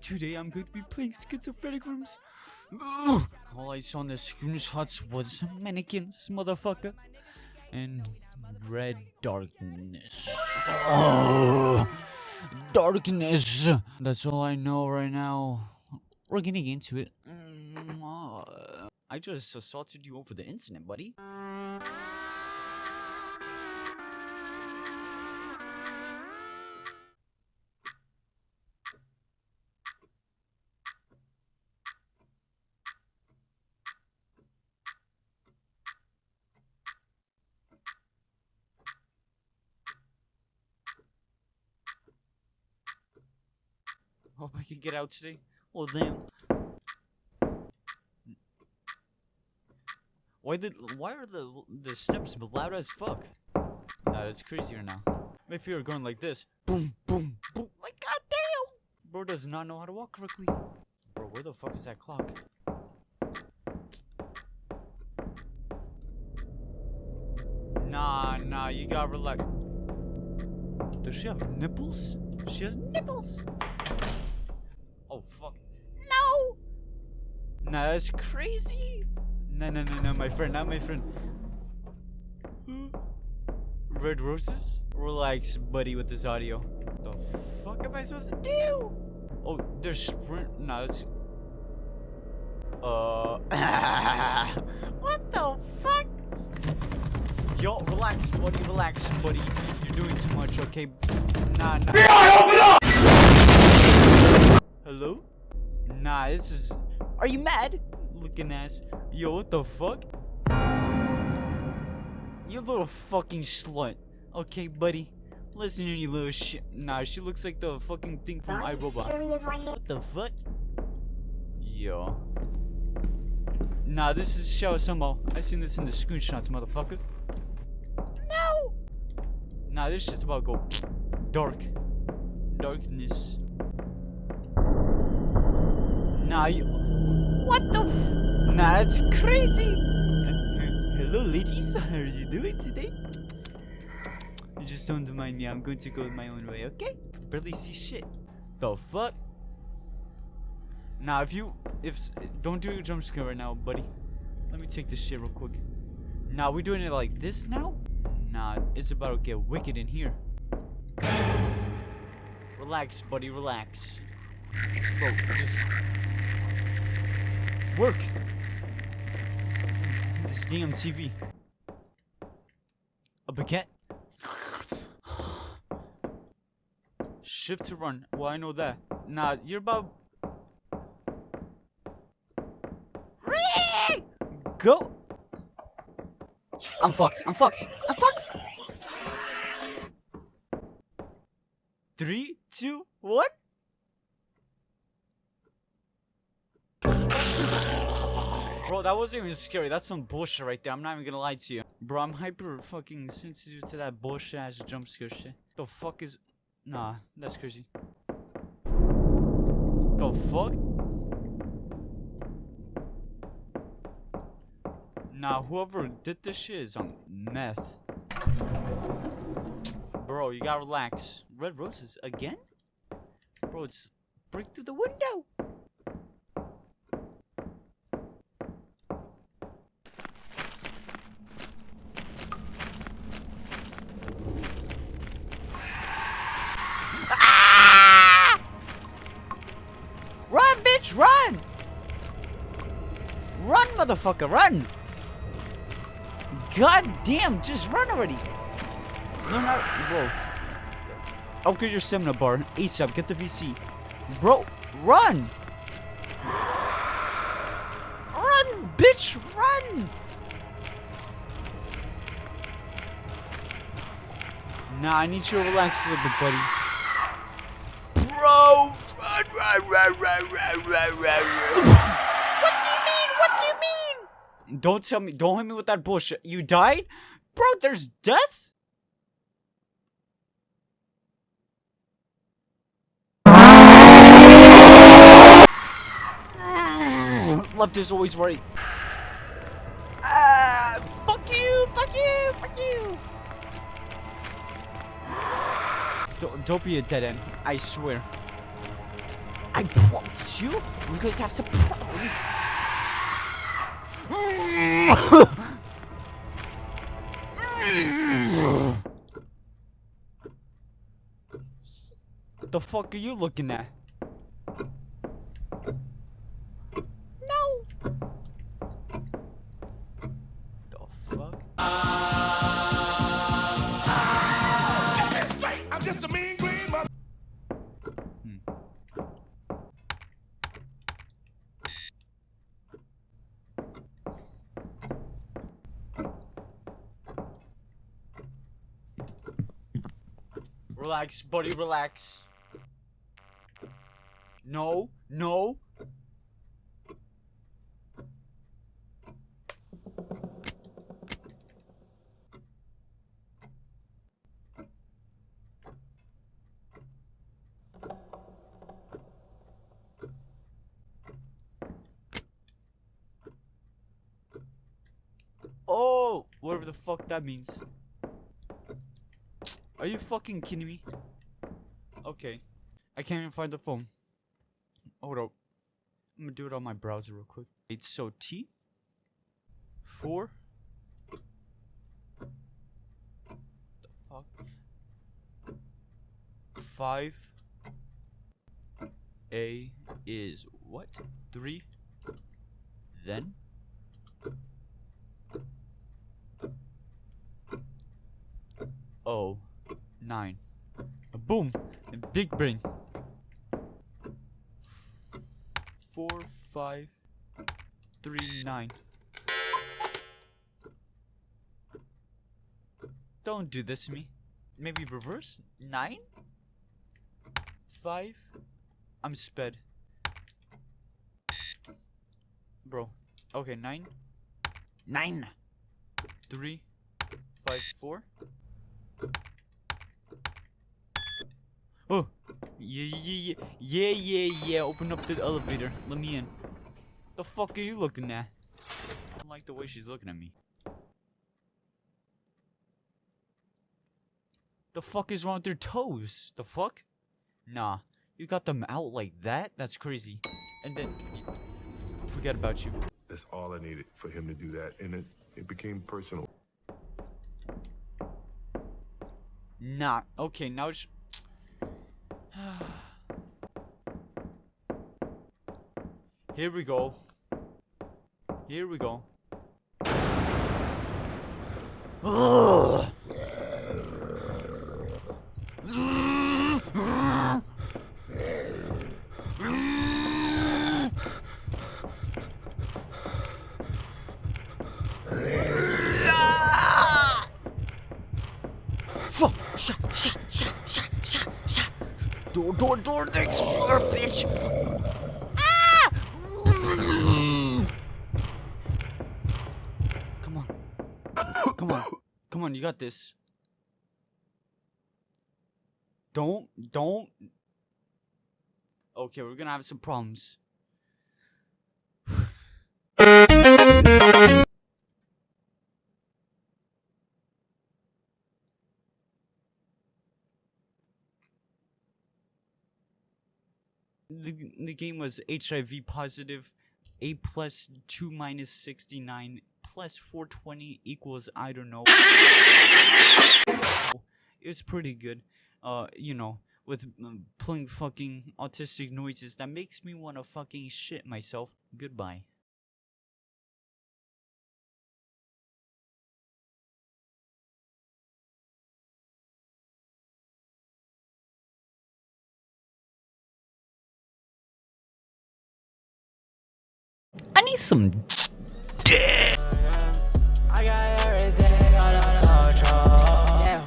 Today I'm going to be playing schizophrenic rooms. Ugh. All I saw in the screenshots was mannequins, motherfucker. And red darkness. Oh, darkness. That's all I know right now. We're getting into it. I just assaulted you over the internet, buddy. Hope I can get out today. Well, damn. Why did why are the the steps loud as fuck? Nah, that's crazier now. If you were going like this, boom, boom, boom, like goddamn, bro does not know how to walk correctly. Bro, where the fuck is that clock? Nah, nah, you gotta relax. Does she have nipples? She has nipples. Oh fuck. No! Nah, that's crazy. No, no, no, no, my friend, not my friend. Red roses? Relax, buddy, with this audio. The fuck am I supposed to do? Oh, there's sprint. Nah, that's. Uh. what the fuck? Yo, relax, buddy, relax, buddy. You're doing too much, okay? Nah, nah. open up! Hello? Nah, this is. Are you mad? Looking ass. Yo, what the fuck? You little fucking slut. Okay, buddy. Listen to you little shit. Nah, she looks like the fucking thing from Are iRobot. right? What the fuck? Yo. Nah, this is Xiao Sumo. Uh, I seen this in the screenshots, motherfucker. No! Nah, this shit's about to go dark. Darkness. Nah, you. What the f. Nah, that's crazy! Hello, ladies. How are you doing today? You just don't mind me. I'm going to go my own way, okay? Barely see shit. The fuck? Nah, if you. If. Don't do a jump scare right now, buddy. Let me take this shit real quick. Nah, we doing it like this now? Nah, it's about to get wicked in here. Relax, buddy, relax. Bro, just work. This, this damn TV. A baguette. Shift to run. Well, I know that. Nah, you're about. Go. I'm fucked. I'm fucked. I'm fucked. Three, two, one. That wasn't even scary. That's some bullshit right there. I'm not even gonna lie to you. Bro, I'm hyper fucking sensitive to that bullshit ass jump scare shit. The fuck is. Nah, that's crazy. The fuck? Nah, whoever did this shit is on meth. Bro, you gotta relax. Red roses again? Bro, it's break through the window. Motherfucker, run! God damn, just run already! No, not, bro. Upgrade your stamina bar ASAP. Get the VC, bro. Run! Run, bitch, run! Nah, I need you to relax a little bit, buddy. Bro, run, run, run, run, run, run, run, run. what do you mean? What do you mean? Don't tell me. Don't hit me with that bullshit. You died, bro. There's death. Left is always right. Ah, fuck you, fuck you, fuck you. Don't, don't be a dead end. I swear. I promise you, we're going to have some problems. The fuck are you looking at? No. The fuck? I'm just a mean Relax, buddy, relax. No, no. Oh, whatever the fuck that means. Are you fucking kidding me? Okay. I can't even find the phone. Hold up. I'm gonna do it on my browser real quick. It's so T four the fuck five A is what? Three then O nine. Boom! Big brain. Four, five, three, nine. Don't do this to me. Maybe reverse? Nine? Five? I'm sped. Bro. Okay, nine. Nine! Three, five, four. Oh, yeah, yeah, yeah, yeah, yeah, yeah. Open up the elevator. Let me in. The fuck are you looking at? I don't like the way she's looking at me. The fuck is wrong with their toes? The fuck? Nah, you got them out like that? That's crazy. And then, forget about you. That's all I needed for him to do that, and it, it became personal. Nah. Okay, now it's. Here we go. Here we go. Fuck! Shut! Shut! Shut! Shut! Shut! Shut! Door! Door! Door! The explorer, bitch! Ah! Come on! Come on! Come on! You got this! Don't! Don't! Okay, we're gonna have some problems. The, the game was HIV positive, A plus 2 minus 69 plus 420 equals I don't know. It was pretty good. Uh, you know, with um, playing fucking autistic noises that makes me want to fucking shit myself. Goodbye. I need some I got everything under control. Yeah,